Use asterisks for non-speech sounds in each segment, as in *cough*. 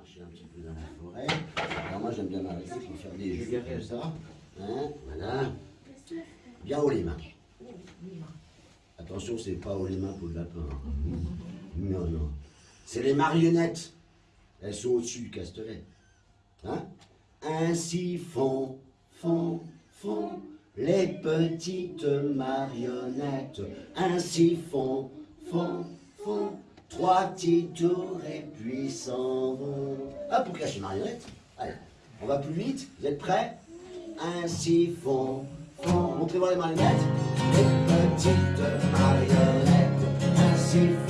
marcher un petit peu dans la forêt. Alors moi j'aime bien m'arrêter pour faire des jeux comme ça. Hein, voilà. Bien haut les mains. Attention, c'est pas haut les mains pour le lapin. hein. Non, non. C'est les marionnettes. Elles sont au-dessus du castelet. Hein Ainsi font, font, font les petites marionnettes. Ainsi font, font, font trois petits tours et puis s'en. Ah, pour cacher les marionnettes Allez, on va plus vite. Vous êtes prêts? Ainsi font, font. Montrez-moi les marionnettes. Les petites marionnettes. Ainsi font,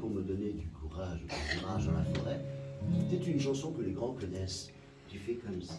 Qu'on me donnait du courage, du courage dans la forêt. C'était une chanson que les grands connaissent. Tu fais comme ça.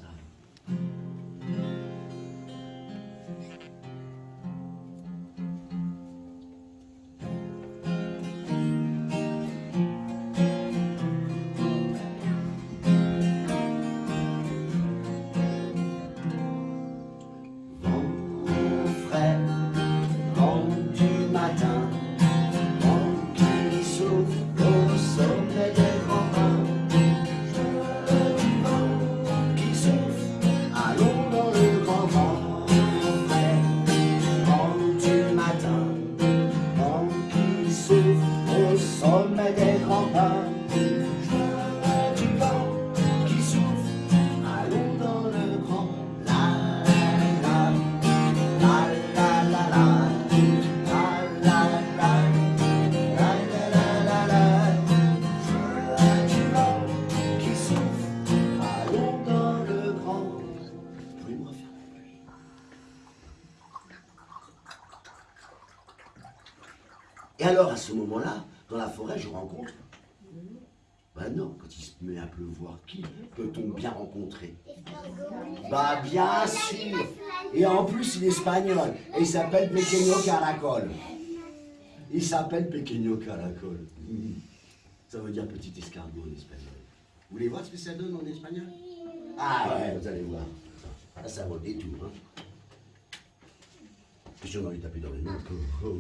Et alors, à ce moment-là, dans la forêt, je rencontre. Ben non, quand il se met à pleuvoir, qui peut-on bien rencontrer? Bah bien sûr Et en plus, il est espagnol. Et il s'appelle Pequeño Caracol. Il s'appelle Pequeño Caracol. Mhm. Ça veut dire petit escargot en espagnol. Vous voulez voir ce que ça donne en espagnol? Ah ouais, vous allez voir. Ah, ça vaut le détour. Hein. On a lui taper dans les mains. Oh.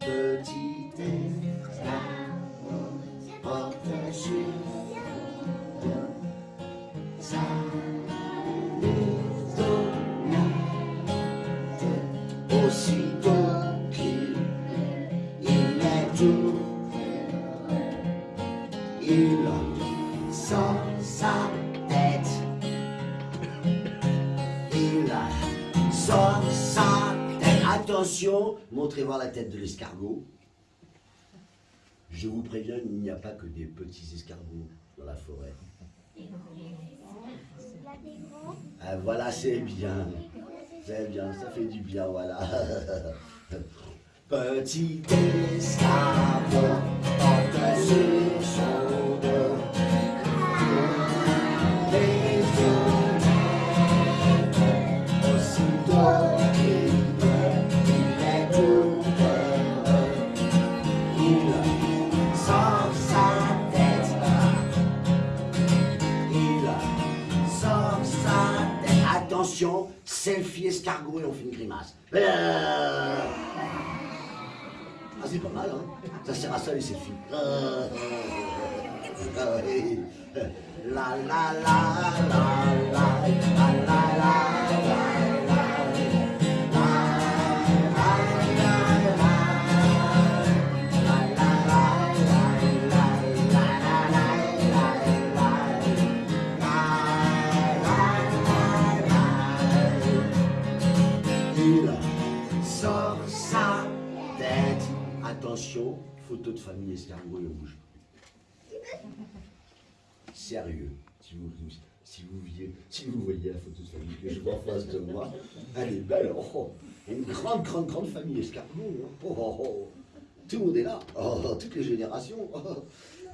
Petit escargot porte sur maisonnette. Aussitôt qu'il il est tout, il Montrez voir la tête de l'escargot. Je vous préviens, il n'y a pas que des petits escargots dans la forêt. Ah, voilà, c'est bien. C'est bien, ça fait du bien, voilà. *laughs* Petit porte sur Attention, selfie escargot et on fait une grimace. Euh. Ah, c'est pas mal, hein Ça sert à ça, les selfies. Il sort sa tête. Attention, photo de famille escargot, il bouge Sérieux, si vous, si vous, voyez, si vous voyez la photo de famille que je vois en face de moi, elle est belle. Oh, oh. une grande, grande, grande famille escargot. hein. Oh, oh. Tout le monde est là, toutes les générations.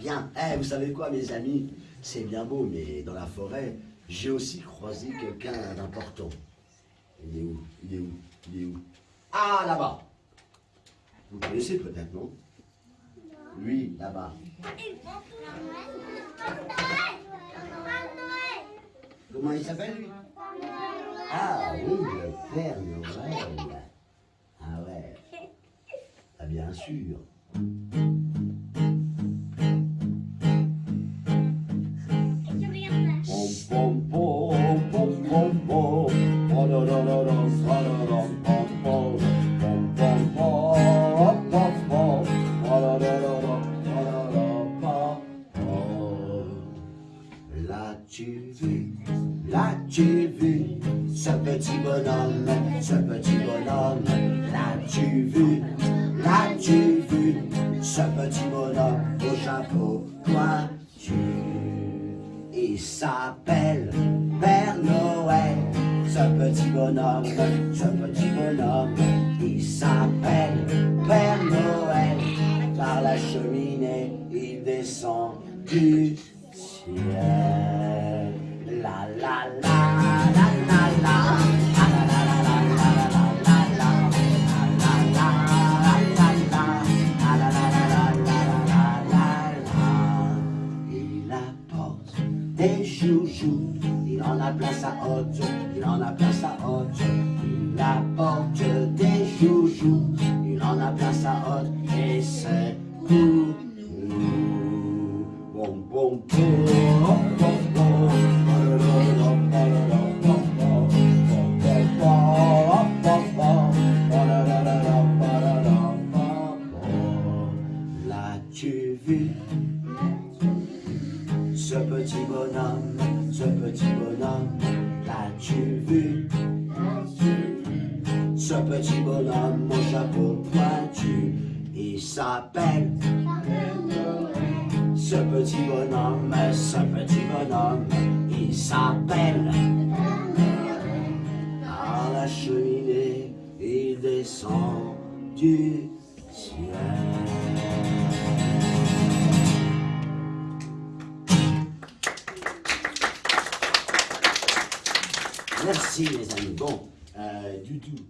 Bien, Eh, vous savez quoi, mes amis? C'est bien beau, mais dans la forêt, j'ai aussi croisé quelqu'un d'important. Il est où? Il est où? Il est où? Ah, là-bas Vous connaissez peut-être, non? Lui, là-bas. Comment il s'appelle, lui? Ah oui, le Père Noël. Ah ouais. Ah bien sûr. L'as-tu vu, l'as-tu vu, ce petit bonhomme, ce petit bonhomme, l'as-tu vu, l'as-tu vu, ce petit bonhomme au chapeau pointu. Il s'appelle Père Noël, ce petit bonhomme, ce petit bonhomme, il s'appelle Père Noël, par la cheminée il descend du ciel. La la la la. Des chouchous, il en a plein sa haute, il en a plein sa L'as-tu vu? Ce petit bonhomme, ce petit bonhomme, l'as-tu vu? Ce petit bonhomme au chapeau pointu, il s'appelle ce petit bonhomme, ce petit bonhomme, il s'appelle descend du ciel. Merci les amis. Bon, euh, Doudou,